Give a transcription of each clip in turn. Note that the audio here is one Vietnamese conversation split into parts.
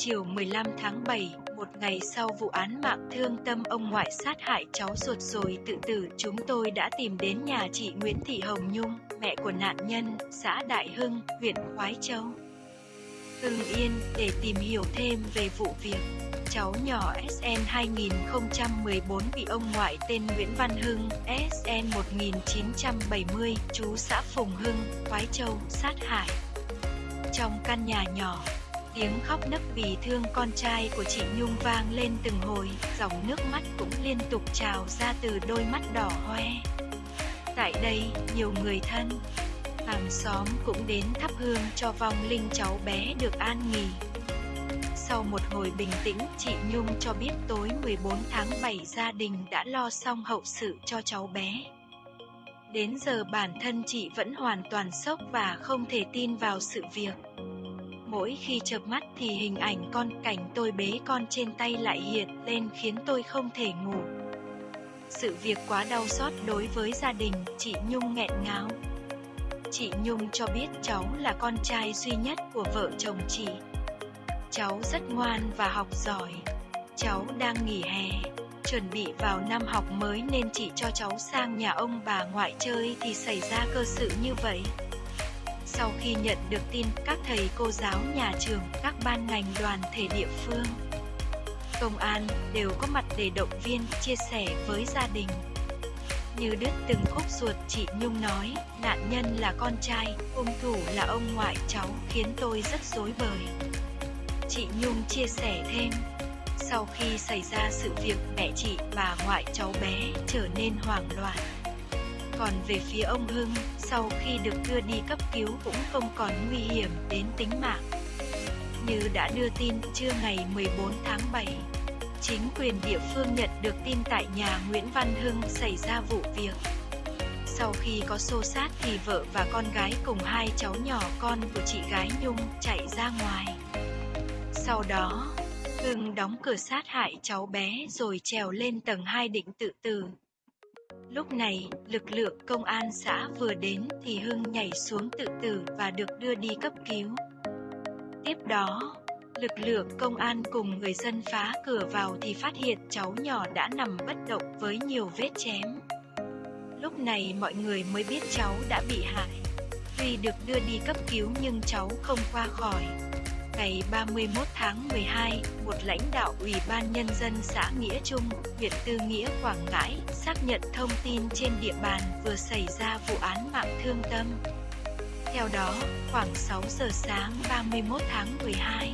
Chiều 15 tháng 7, một ngày sau vụ án mạng thương tâm ông ngoại sát hại cháu ruột rồi tự tử, chúng tôi đã tìm đến nhà chị Nguyễn Thị Hồng Nhung, mẹ của nạn nhân, xã Đại Hưng, huyện Khoái Châu. Hưng Yên, để tìm hiểu thêm về vụ việc. Cháu nhỏ SN 2014 bị ông ngoại tên Nguyễn Văn Hưng, SN 1970, chú xã Phùng Hưng, Khoái Châu, sát hại. Trong căn nhà nhỏ, Tiếng khóc nấc vì thương con trai của chị Nhung vang lên từng hồi, dòng nước mắt cũng liên tục trào ra từ đôi mắt đỏ hoe. Tại đây, nhiều người thân, hàng xóm cũng đến thắp hương cho vong linh cháu bé được an nghỉ. Sau một hồi bình tĩnh, chị Nhung cho biết tối 14 tháng 7 gia đình đã lo xong hậu sự cho cháu bé. Đến giờ bản thân chị vẫn hoàn toàn sốc và không thể tin vào sự việc. Mỗi khi chợp mắt thì hình ảnh con cảnh tôi bế con trên tay lại hiện lên khiến tôi không thể ngủ. Sự việc quá đau xót đối với gia đình, chị Nhung nghẹn ngào. Chị Nhung cho biết cháu là con trai duy nhất của vợ chồng chị. Cháu rất ngoan và học giỏi. Cháu đang nghỉ hè, chuẩn bị vào năm học mới nên chị cho cháu sang nhà ông bà ngoại chơi thì xảy ra cơ sự như vậy. Sau khi nhận được tin, các thầy cô giáo nhà trường, các ban ngành đoàn thể địa phương, công an đều có mặt để động viên, chia sẻ với gia đình. Như đứt từng khúc ruột, chị Nhung nói, nạn nhân là con trai, hung thủ là ông ngoại cháu, khiến tôi rất rối bời. Chị Nhung chia sẻ thêm, sau khi xảy ra sự việc mẹ chị, và ngoại cháu bé trở nên hoảng loạn. Còn về phía ông Hưng, sau khi được đưa đi cấp cứu cũng không còn nguy hiểm đến tính mạng. Như đã đưa tin trưa ngày 14 tháng 7, chính quyền địa phương nhận được tin tại nhà Nguyễn Văn Hưng xảy ra vụ việc. Sau khi có xô sát thì vợ và con gái cùng hai cháu nhỏ con của chị gái Nhung chạy ra ngoài. Sau đó, Hưng đóng cửa sát hại cháu bé rồi trèo lên tầng 2 định tự tử. Lúc này, lực lượng công an xã vừa đến thì Hưng nhảy xuống tự tử và được đưa đi cấp cứu. Tiếp đó, lực lượng công an cùng người dân phá cửa vào thì phát hiện cháu nhỏ đã nằm bất động với nhiều vết chém. Lúc này mọi người mới biết cháu đã bị hại. Tuy được đưa đi cấp cứu nhưng cháu không qua khỏi ngày 31 tháng 12, một lãnh đạo Ủy ban Nhân dân xã Nghĩa Trung, huyện Tư Nghĩa, Quảng Ngãi, xác nhận thông tin trên địa bàn vừa xảy ra vụ án mạng thương tâm. Theo đó, khoảng 6 giờ sáng 31 tháng 12,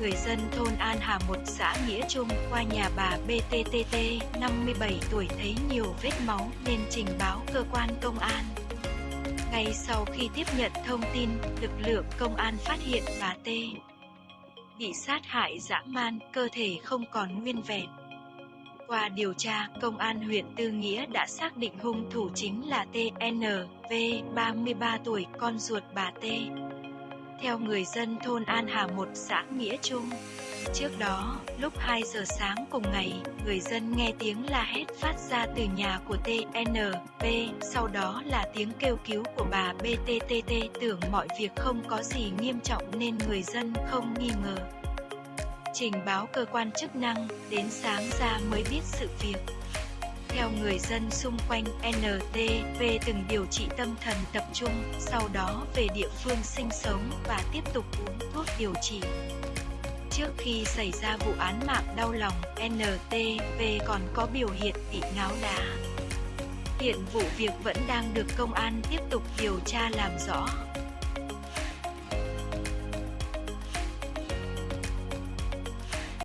người dân thôn An Hà một xã Nghĩa Trung qua nhà bà BTTT, 57 tuổi thấy nhiều vết máu nên trình báo cơ quan công an. Ngay sau khi tiếp nhận thông tin, lực lượng công an phát hiện bà T bị sát hại dã man, cơ thể không còn nguyên vẹn. Qua điều tra, công an huyện Tư Nghĩa đã xác định hung thủ chính là TNV, 33 tuổi, con ruột bà T. Theo người dân thôn An Hà 1 xã Nghĩa Trung, Trước đó, lúc 2 giờ sáng cùng ngày, người dân nghe tiếng la hét phát ra từ nhà của TNP, sau đó là tiếng kêu cứu của bà BTTT tưởng mọi việc không có gì nghiêm trọng nên người dân không nghi ngờ. Trình báo cơ quan chức năng, đến sáng ra mới biết sự việc. Theo người dân xung quanh, NTV từng điều trị tâm thần tập trung, sau đó về địa phương sinh sống và tiếp tục uống thuốc điều trị. Trước khi xảy ra vụ án mạng đau lòng, NTV còn có biểu hiện bị ngáo đá. Hiện vụ việc vẫn đang được công an tiếp tục điều tra làm rõ.